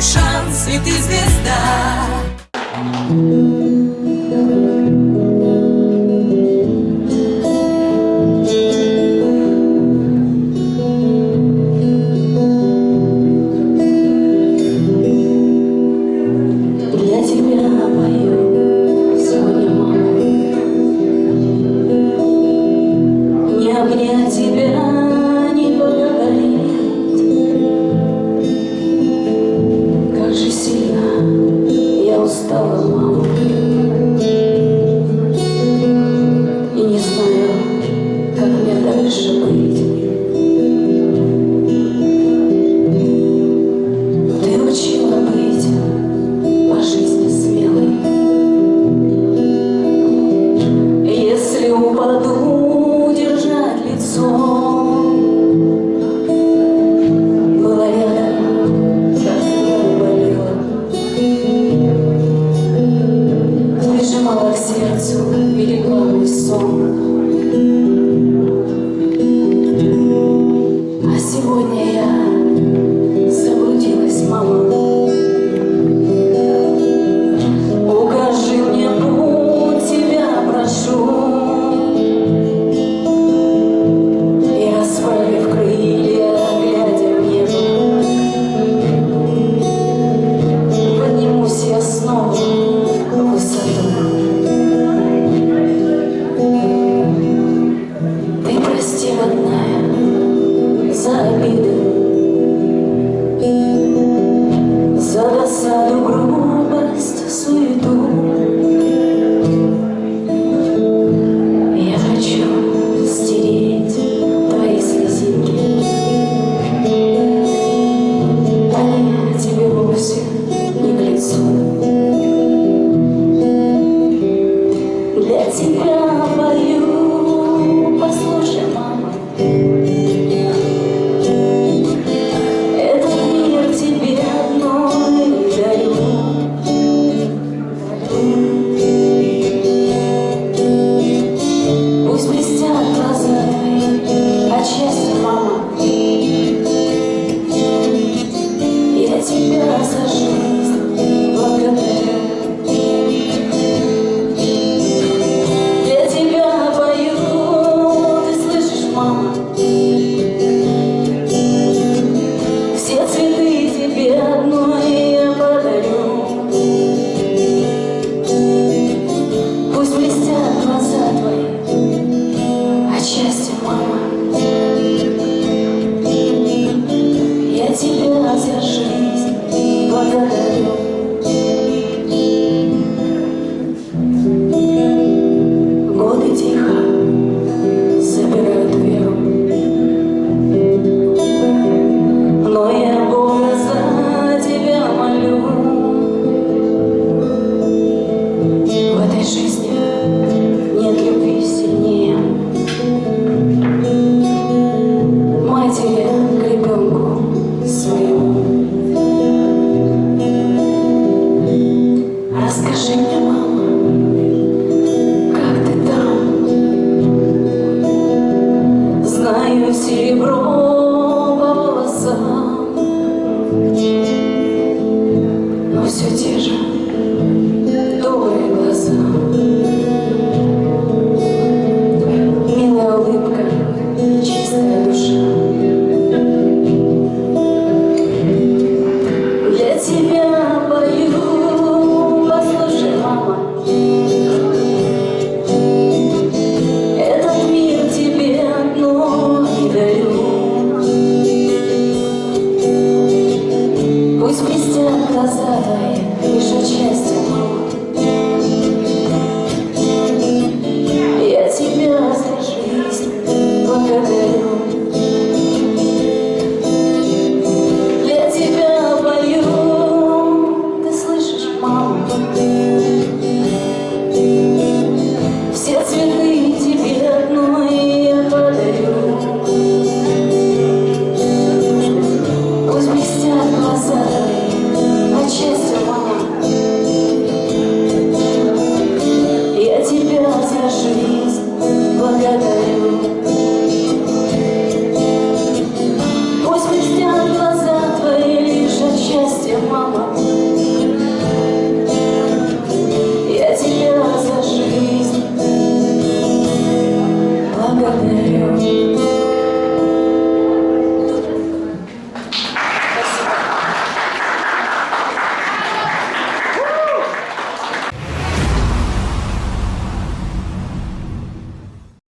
шанс, и ты звезда Mas que a gente. Глаза твои, лишь счастье